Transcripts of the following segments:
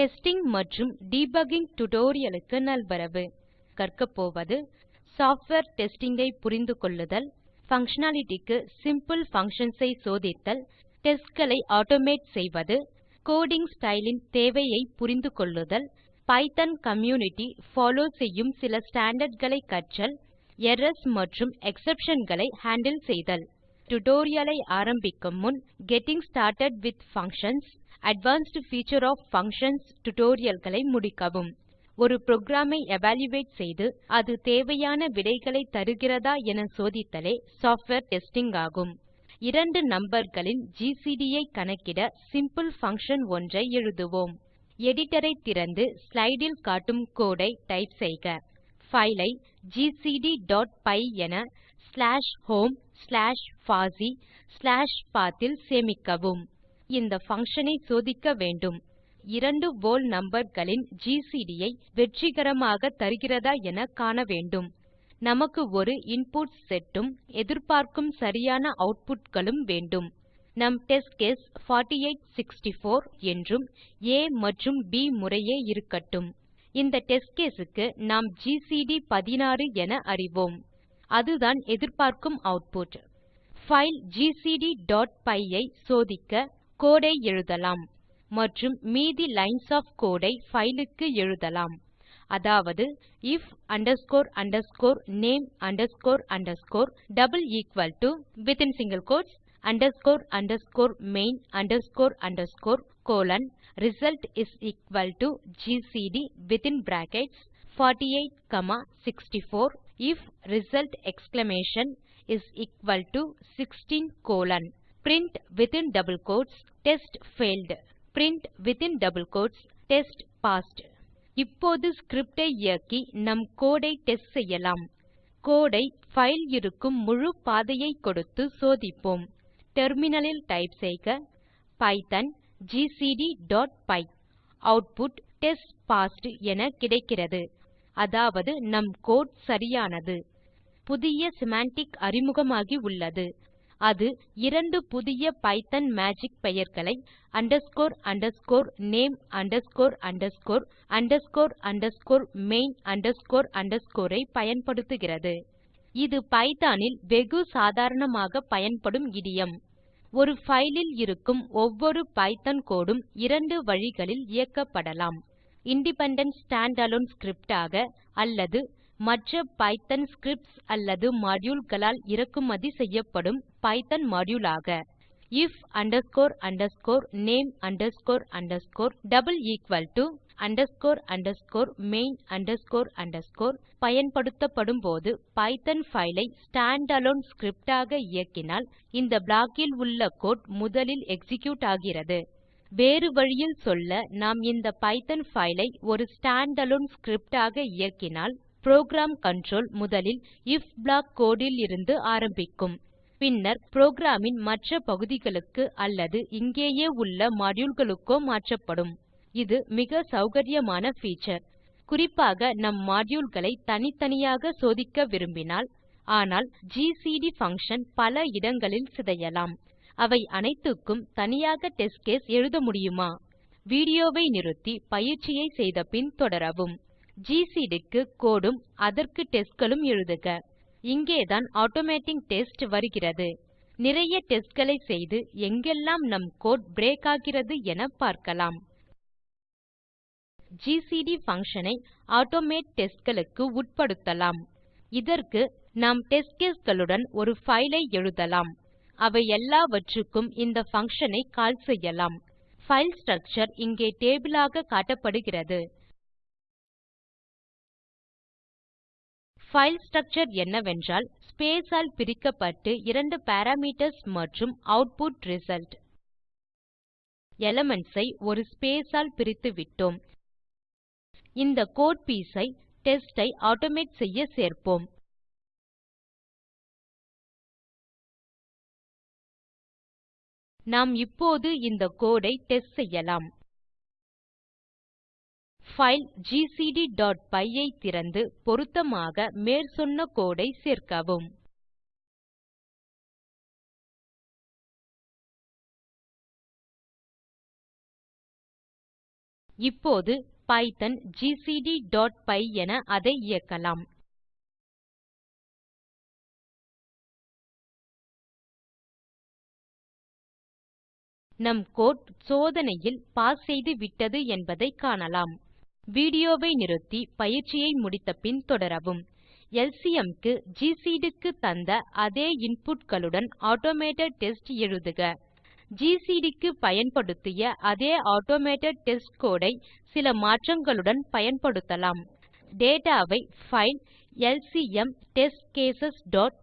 Testing மற்றும் debugging tutorial க்கு நல்வரவு. கற்கப்போவது சாஃப்ட்வேர் டெஸ்டிங் ஐ புரிந்து கொள்ளுதல் பங்ஷனாலிட்டி க்கு சிம்பிள் பங்ஷன்ஸ் ஐ சோதித்தல் டெஸ்ட் களை ஆட்டோமேட் செய்வது கோடிங் ஸ்டைல் தேவையை புரிந்து கொள்ளுதல் பைத்தோன் கம்யூனிட்டி ஃபாலோ செய்யும் சில ஸ்டாண்டார்ட் களை கற்றல் எரர்ஸ் மற்றும் எக்ஸெப்ஷன்களை ஹேண்டில் செய்தல். டியூட்டோரியல் ஐ ஆரம்பிக்கும் முன் getting started with functions advanced feature of functions tutorial முடிக்கவும். ஒரு புரோகிராம் ஐ எவல்யூயேட் செய்து அது தேவையான விடைகளை தருகிறதா என சோதித்தலே சாஃப்ட்வேர் டெஸ்டிங் ஆகும். இரண்டு நம்பர்களின் ஜிசிடி ஐ கணக்கிட சிம்பிள் பங்ஷன் ஒன்றை எழுதுவோம். எடிட்டர் ஐ திறந்து ஸ்லைடில் காட்டும் கோடு ஐ டைப் செய்க. பைல் ஐ gcdபை என ஸ்லாஷ் ஹோம் ஸ்லாஷ் பாசி ஸ்லாஷ் பத் இல் சேமிக்கவும். இந்த பங்ஷன் ஐ சோதிக்க வேண்டும். இரண்டு வோல் நம்பர்களின் ஜிசிடி ஐ வெற்றிகரமாக தருகிறதா என காண வேண்டும். நமக்கு ஒரு இன்புட் செட் உம் எதிர்பார்க்கும் சரியான ஆட்புட் களும் வேண்டும். நம் டெஸ்ட் கேஸ் 4864 என்றும் ஆ மற்றும் ப் முறையே இருக்கட்டும். இந்த டெஸ்ட் கேஸ் க்கு நாம் ஜிசிடி 16 என அறிவோம். அதுதான் எதிர்பார்க்கும் ஆட்புட் பைல் gcdபை ஐ சோதிக்க கோடு ஐ எழுதலாம் மற்றும் மீதி lines of code I file க்கு எழுதலாம் அதாவது if underscore underscore name underscore underscore within single quotes underscore underscore main underscore underscore colon result is equal to GCD within brackets 48 comma 64 if result exclamation is equal to 16 colon Print within double quotes test failed print within double quotes test passed. இப்போது script ஐ இயக்கி நம் கோடு ஐ test செய்யலாம். கோடு ஐ file இருக்கும் முழு பாதையை கொடுத்து சோதிப்போம். டெர்மினலில் டைப் செய்க python py output test passed என கிடைக்கிறது. அதாவது நம் கோடு சரியானது. புதிய சிமான்டிக் அறிமுகமாகி உள்ளது. அது இரண்டு புதிய பைத்தோன் மேஜிக் பெயர்களை underscore underscore name underscore underscore underscore underscore main underscore underscore ஐ பயன்படுத்துகிறது. இது பைத்தோன் இல் வெகு சாதாரணமாக பயன்படும் இடியம். ஒரு பைல் இல் இருக்கும் ஒவ்வொரு பைத்தோன் கோடு உம் இரண்டு வழிகளில் இயக்கப்படலாம். இண்டிபெண்டன்ட் ஸ்டாண்டலோன் ஸ்கிரிப்ட் ஆக அல்லது மற்ற பைத்தோன் ஸ்கிரிப்ட்ஸ் அல்லது மாடியூல் களால் இறக்குமதி செய்யப்படும் பைத்தோன் மாடியூல் ஆக if underscore underscore name underscore underscore underscore underscore main underscore underscore பயன்படுத்தப்படும் போது பைத்தோன் பைல் ஐ ஸ்டாண்டலோன் ஸ்கிரிப்ட் ஆக இயக்கினால் இந்த ப்ளாக் இல் உள்ள கோடு முதலில் எக்ஸிக்யூட் ஆகிறது. வேறு வழியில் சொல்ல நாம் இந்த பைத்தோன் பைல் ஐ ஒரு ஸ்டாண்டலோன் ஸ்கிரிப்ட் ஆக இயக்கினால் புரோகிராம் கன்ட்ரோல் முதலில் ஐஎஃப் ப்ளாக் கோடு இலிருந்து ஆரம்பிக்கும். பின்னர் புரோகிராம் இன் மற்ற பகுதிகளுக்கு அல்லது இங்கேயே உள்ள மாடியூல் களுக்கோ மாற்றப்படும். இது மிக சௌகரியமான பீச்சர் குறிப்பாக நம் மாடியூல் களை தனித்தனியாக சோதிக்க விரும்பினால் ஆனால் ஜிசிடி பங்ஷன் பல இடங்களில் சிதையலாம். அவை அனைத்துக்கும் தனியாக டெஸ்ட் கேஸ் எழுத முடியுமா? வீடியோ வை நிறுத்தி பயிற்சியை செய்த பின் தொடரவும் ஜிசிடி க்கு கோடு உம் அதற்கு டெஸ்ட் களும் எழுதுக. இங்கேதான் ஆட்டோமேட்டிங் டெஸ்ட் வருகிறது. நிறைய டெஸ்ட் களை செய்து எங்கெல்லாம் நம் கோடு பிரேக் ஆகிறது என பார்க்கலாம். ஜிசிடி பங்ஷன் ஐ ஆட்டோமேட் டெஸ்ட் களுக்கு உட்படுத்தலாம். இதற்கு நாம் டெஸ்ட் கேஸ் களுடன் ஒரு பைல் ஐ எழுதலாம். அவை எல்லாவற்றுக்கும் இந்த பங்ஷன் ஐ கால் செய்யலாம். பைல் ஸ்ட்ரக்சர் இங்கே டேபிள் ஆக காட்டப்படுகிறது. பைல் ஸ்ட்ரக்சர் என்னவென்றால் ஸ்பேஸ் ஆல் பிரிக்கப்பட்டு இரண்டு பாராமீட்டர்ஸ் மற்றும் ஆட்புட் ரிசல்ட் எலிமென்ட்ஸ் ஐ ஒரு ஸ்பேஸ் ஆல் பிரித்துவிட்டோம் இந்த கோடு பீஸ் ஐ டெஸ்ட் ஐ ஆட்டோமேட் செய்ய சேர்ப்போம். நாம் இப்போது இந்த கோடு ஐ டெஸ்ட் செய்யலாம். பைல் gcdபை ஐ திறந்து பொருத்தமாக மேற்சொன்ன கோடு ஐ சேர்க்கவும். இப்போது பைத்தோன் ஜிசிடி.py என அதை இயக்கலாம். நம் கோடு சோதனையில் பாஸ் செய்துவிட்டது என்பதை காணலாம். வீடியோ வை நிறுத்தி பயிற்சியை முடித்த பின் தொடரவும் எல்சிஎம் க்கு ஜிசிடி க்கு தந்த அதே இன்புட் களுடன் ஆட்டோமேட்டட் டெஸ்ட் எழுதுக. ஜிசிடி க்கு பயன்படுத்திய அதே ஆட்டோமேட்டட் டெஸ்ட் கோடு ஐ சில மாற்றங்களுடன் பயன்படுத்தலாம். டேட்டா வை file LCM test case dot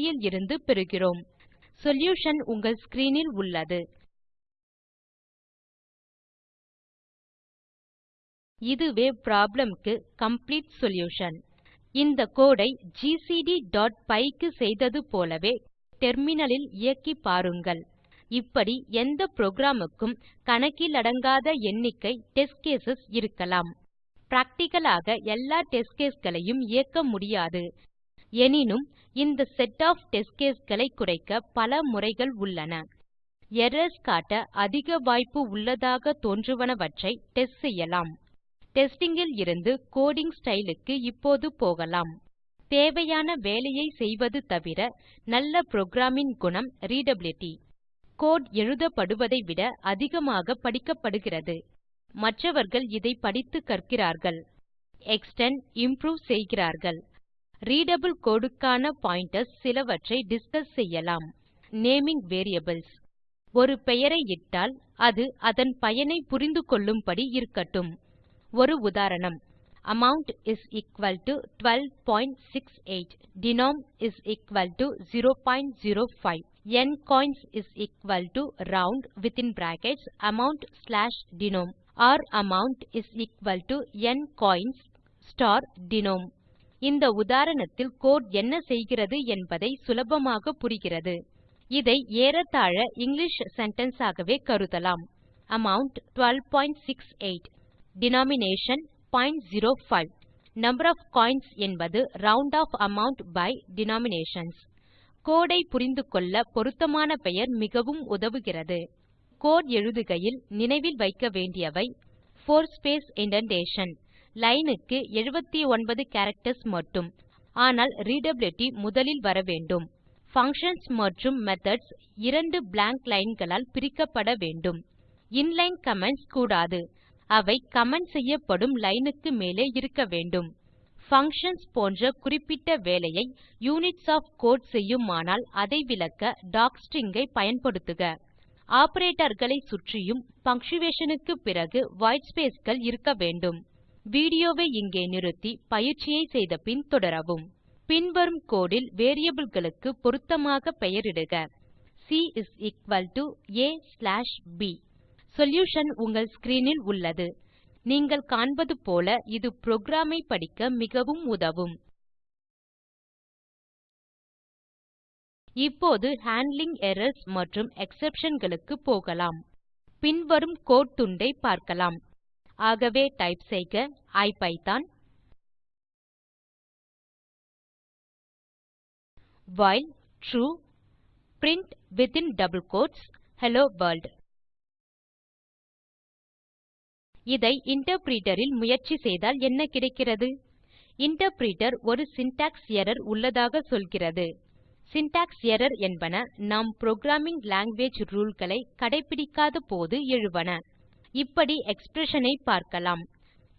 இலிருந்து பெறுகிறோம். சொல்யூஷன் உங்கள் ஸ்க்ரீன் இல் உள்ளது. இதுவே ப்ராப்ளம் க்கு காம்ப்ளீட் சொல்யூஷன் இந்த கோடு ஐ gcdபை க்கு செய்தது போலவே டெர்மினல் இல் இயக்கி பாருங்கள். இப்படி எந்த புரோகிராம் க்கும் கணக்கிலடங்காத எண்ணிக்கை டெஸ்ட் கேஸ் இருக்கலாம். பிராக்டிக்கல் ஆக எல்லா டெஸ்ட் கேஸ் களையும் இயக்க முடியாது. எனினும் இந்த செட் ஒஃப் டெஸ்ட் கேஸ் களை குறைக்க பல முறைகள் உள்ளன. எரர்ஸ் காட்ட அதிக வாய்ப்பு உள்ளதாக தோன்றுவனவற்றை டெஸ்ட் செய்யலாம். டெஸ்டிங் இருந்து கோடிங் ஸ்டைல் க்கு இப்போது போகலாம். தேவையான வேலையை செய்வது தவிர நல்ல புரோகிராம் குணம் ரீடபிலிட்டி கோடு எழுதப்படுவதை விட அதிகமாக படிக்கப்படுகிறது. மற்றவர்கள் இதை படித்து கற்கிறார்கள். எக்ஸ்டெண்ட் இம்ப்ரூவ் செய்கிறார்கள். ரீடபிள் கோடு க்கான பாயிண்டர்ஸ் சிலவற்றை டிஸ்கஸ் செய்யலாம். நேமிங் வேரியபிள்ஸ் ஒரு பெயரை இட்டால் அது அதன் பயனை புரிந்து கொள்ளும்படி இருக்கட்டும். ஒரு உதாரணம். Amount is equal to 1268 denom is equal to 005 ncoins is equal to round within brackets amount slash denom or amount is equal to ncoins star denom இந்த உதாரணத்தில் கோடு என்ன செய்கிறது என்பதை சுலபமாக புரிகிறது. இதை ஏறத்தாழ இங்கிலிஷ் சென்டென்ஸ் ஆகவே கருதலாம். Amount 1268 denomination 005 number of coins என்பது round off amount by denominations. கோடை ஐ புரிந்துகொள்ள பொருத்தமான பெயர் மிகவும் உதவுகிறது. கோடு எழுதுகையில் நினைவில் வைக்க வேண்டியவை 4 ஸ்பேஸ் இண்டென்டேஷன் லைன் க்கு 79 கேரக்டர்ஸ் மட்டும். ஆனால் readability முதலில் வர வேண்டும். பங்ஷன்ஸ் மற்றும் மெத்தோட்ஸ் இரண்டு பிளாங்க் line களால் பிரிக்கப்பட வேண்டும். இன்லைன் கமெண்ட்ஸ் கூடாது. அவை கமெண்ட் செய்யப்படும் லைன் க்கு மேலே இருக்க வேண்டும். பங்ஷன்ஸ் போன்ற குறிப்பிட்ட வேலையை யூனிட்ஸ் ஒஃப் கோடு செய்யுமானால் அதை விளக்க டாக்ஸ்ட்ரிங் ஐ பயன்படுத்துக. ஆப்பரேட்டர் சுற்றியும் பங்க்சுயேஷன் க்கு பிறகு வைட் ஸ்பேஸ்கள் இருக்க வேண்டும். வீடியோ வை இங்கே நிறுத்தி பயிற்சியை செய்த பின் தொடரவும். பின்வரும் கோடு வேரியபிள்களுக்கு பொருத்தமாக பெயரிடுக. C a slash p solution உங்கள் ஸ்க்ரீன் இல் உள்ளது. நீங்கள் காண்பது போல இது புரோகிராம் ஐ படிக்க மிகவும் உதவும். இப்போது ஹேண்ட்லிங் எரர்ஸ் மற்றும் எக்ஸெப்ஷன் களுக்கு போகலாம். பின்வரும் கோடு துண்டை பார்க்கலாம். ஆகவே டைப் செய்க IPython. While true print within double quotes hello world இதை இன்டர்பிரிட்டர் இல் முயற்சி செய்தால் என்ன கிடைக்கிறது? இன்டர்பிரிட்டர் ஒரு சின்டாக்ஸ் எர்ரர் உள்ளதாக சொல்கிறது. சின்டாக்ஸ் எர்ரர் என்பன நாம் புரோகிராமிங் லாங்குவேஜ் ரூல் களை கடைப்பிடிக்காத போது எழுவன. இப்படி எக்ஸ்பிரஷன் ஐ பார்க்கலாம்.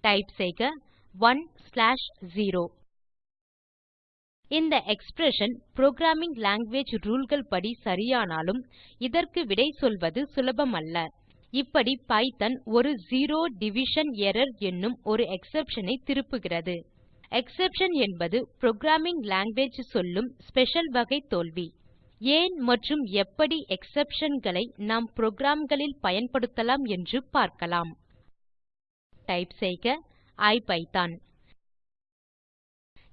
டைப் செய்க 1 ஸ்லாஷ் 0 இந்த எக்ஸ்பிரஷன் புரோகிராமிங் லாங்குவேஜ் ரூல் கள் படி சரியானாலும் இதற்கு விடை சொல்வது சுலபமல்ல. இப்படி பைத்தோன் ஒரு செரோ டிவிஷன் எர்ரர் என்னும் ஒரு எக்ஸெப்ஷன் ஐ திருப்புகிறது. எக்ஸெப்ஷன் என்பது புரோகிராமிங் லாங்குவேஜ் சொல்லும் ஸ்பெஷல் வகை தோல்வி. ஏன் மற்றும் எப்படி எக்ஸெப்ஷன் களை நாம் புரோகிராம் களில் பயன்படுத்தலாம் என்று பார்க்கலாம். டைப் செய்க IPython.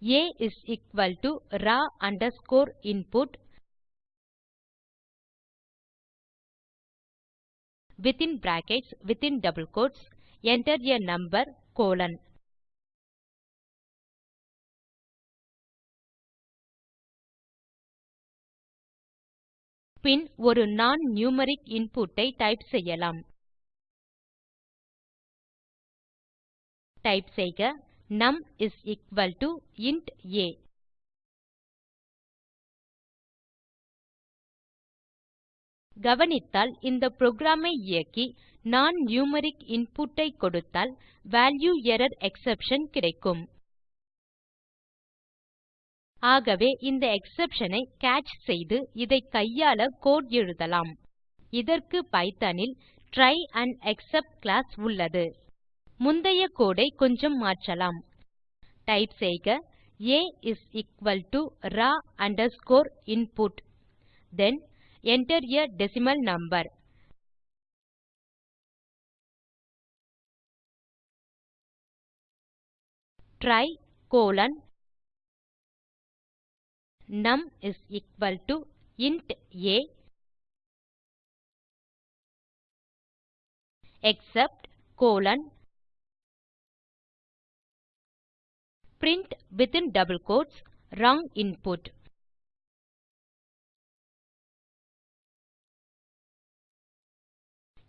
A is equal to raw underscore input within brackets within double quotes enter a number colon பின் ஒரு non நியூமெரிக் இன்புட் ஐ டைப் செய்யலாம். டைப் செய்க num is equal to int a கவனித்தால் இந்த புரோகிராம் ஐ இயக்கி non நியூமெரிக் இன்புட் ஐ கொடுத்தால் value error exception கிடைக்கும். ஆகவே இந்த எக்ஸெப்ஷன் ஐ கேட்ச் செய்து இதை கையாள கோடு எழுதலாம். இதற்கு பைத்தோன் இல் ட்ரை ஆண்ட் எக்செப்ட் கிளாஸ் உள்ளது. முந்தைய கோடு ஐ கொஞ்சம் மாற்றலாம். டைப் செய்க a is equal to raw underscore input then enter a decimal number. Try colon. Num is equal to int a. Except colon. Print within double quotes wrong input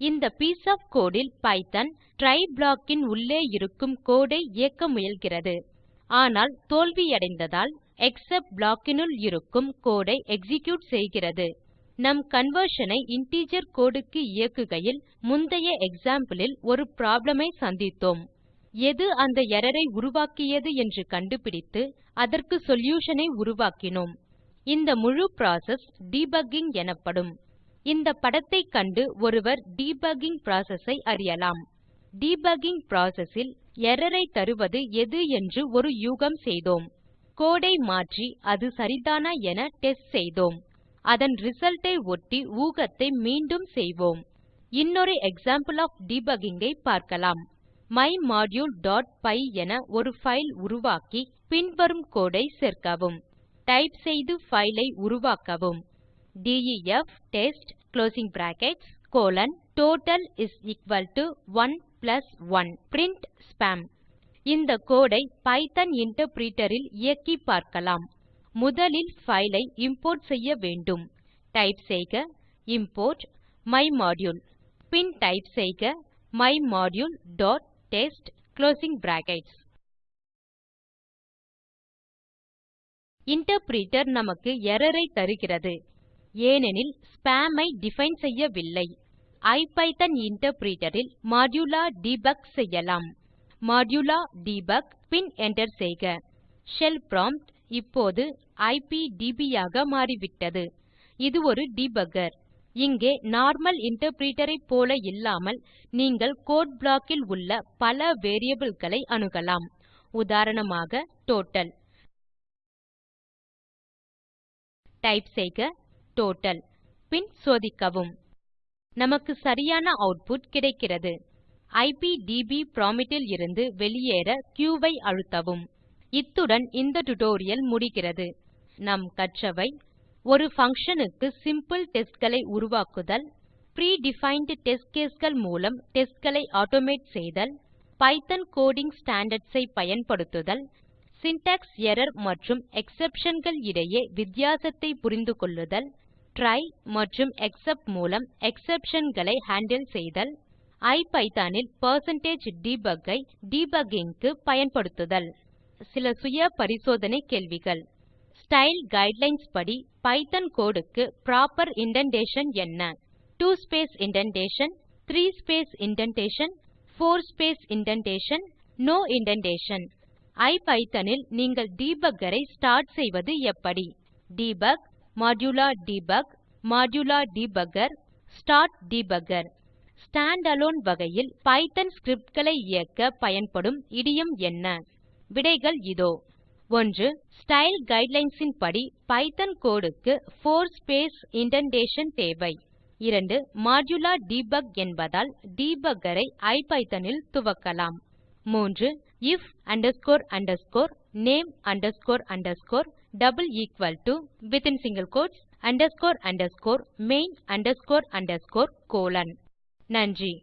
இந்த piece of code இல் python try block இன் உள்ளே இருக்கும் கோடு ஐ இயக்க முயல்கிறது. ஆனால் தோல்வியடைந்ததால் except block னுள் இருக்கும் கோடு ஐ எக்ஸிக்யூட் செய்கிறது. நம் கன்வர்ஷன் ஐ இன்டிஜர் கோடு க்கு இயக்குகையில் முந்தைய எக்ஸாம்பிள் ஒரு ப்ராப்ளம் ஐ சந்தித்தோம். எது அந்த எர்ரர் ஐ உருவாக்கியது என்று கண்டுபிடித்து அதற்கு சொல்யூஷன் ஐ உருவாக்கினோம். இந்த முழு புரோசெஸ் டிபக்கிங் எனப்படும். இந்த படத்தைக் கண்டு ஒருவர் debugging process ஐ அறியலாம். debugging process இல் error ஐ தருவது எது என்று ஒரு யூகம் செய்தோம். code ஐ மாற்றி அது சரிதானா என டெஸ்ட் செய்தோம். அதன் ரிசல்ட் ஐ ஒட்டி ஊகத்தை மீண்டும் செய்வோம். இன்னொரு எக்ஸாம்பிள் ஒஃப் டிபக்கிங் ஐ பார்க்கலாம். myModule.py என ஒரு பைல் உருவாக்கி பின்வரும் கோடு ஐ சேர்க்கவும். டைப் செய்து பைல் ஐ உருவாக்கவும். Def test closing brackets colon total is equal to 1 plus 1 print spam இந்த கோடு ஐ பைத்தோன் இன்டர்பிரிட்டர் இல் இயக்கி பார்க்கலாம். முதலில் பைல் ஐ இம்போர்ட் செய்ய வேண்டும். டைப் செய்க இம்போர்ட் மைமோடியூல் பின் டைப் செய்க myModuleடெஸ்ட் குளோசிங் பிராக்கெட்ஸ் இன்டர்பிரிட்டர் நமக்கு எர்ரர் ஐ தருகிறது. ஏனெனில் ஸ்பாம் ஐ டிஃபைன் செய்யவில்லை. ஐபிதான் இன்டர்பிரிட்டர் இல் மோடுலா டெபக் செய்யலாம். மோடுலா டெபக் பின் enter செய்க. ஷெல் ப்ராம்ப்ட் இப்போது ஐபிடிபி ஆக மாறிவிட்டது. இது ஒரு டிபக்கர் இங்கே நார்மல் இன்டர்பிரிட்டர் ஐ போல இல்லாமல் நீங்கள் கோடு ப்ளாக் இல் உள்ள பல வேரியபிள் களை அணுகலாம். உதாரணமாக டோட்டல் டைப் செய்க. டோட்டல் பின் சோதிக்கவும். நமக்கு சரியான அவுட்புட் கிடைக்கிறது. ஐபிடிபி ப்ராம்ப்ட் இலிருந்து வெளியேற q ஐ அழுத்தவும். இத்துடன் இந்த டியூட்டோரியல் முடிகிறது. நாம் கற்றவை ஒரு பங்ஷன் க்கு சிம்பிள் testகளை உருவாக்குதல் pre டிஃபைண்ட் டெஸ்ட் caseகள் மூலம் testகளை ஆட்டோமேட் செய்தல் பைத்தோன் கோடிங் ஸ்டாண்டார்ட்ஸ் ஐ பயன்படுத்துதல் சின்டாக்ஸ் எர்ரர் மற்றும் exceptionகள் இடையே வித்தியாசத்தை புரிந்துகொள்ளுதல் ட்ரை மற்றும் எக்ஸெப்ட் மூலம் exceptionகளை ஹேண்டில் செய்தல் ஐபிதான் இல் பெர்சென்டேஜ் டெபக் ஐ டிபக்கிங் க்கு பயன்படுத்துதல். சில சுய பரிசோதனை கேள்விகள். ஸ்டைல் கைட்லைன்ஸ் படி பைத்தோன் கோடு க்கு ப்ராப்பர் இண்டென்டேஷன் என்ன? 2 space indentation 3 space indentation 4 space indentation no indentation IPython இல் நீங்கள் டெபக்கர் ஐ ஸ்டார்ட் செய்வது எப்படி? Debug Modula Debug, Modula Debugger, start Debugger. Standalone வகையில் பைத்தோன் ஸ்கிரிப்ட் களை இயக்க பயன்படும் இடியம் என்ன? விடைகள் இதோ. 1 ஸ்டைல் கைட்லைன்ஸ் படி பைத்தோன் கோடு க்கு 4 ஸ்பேஸ் இண்டென்டேஷன் தேவை. 2 மோடுலா டெபக் என்பதால் டிபக்கர் ஐ ஐபிதான் இல் துவக்கலாம். 3 if name within single quotes underscore underscore main underscore underscore colon நன்றி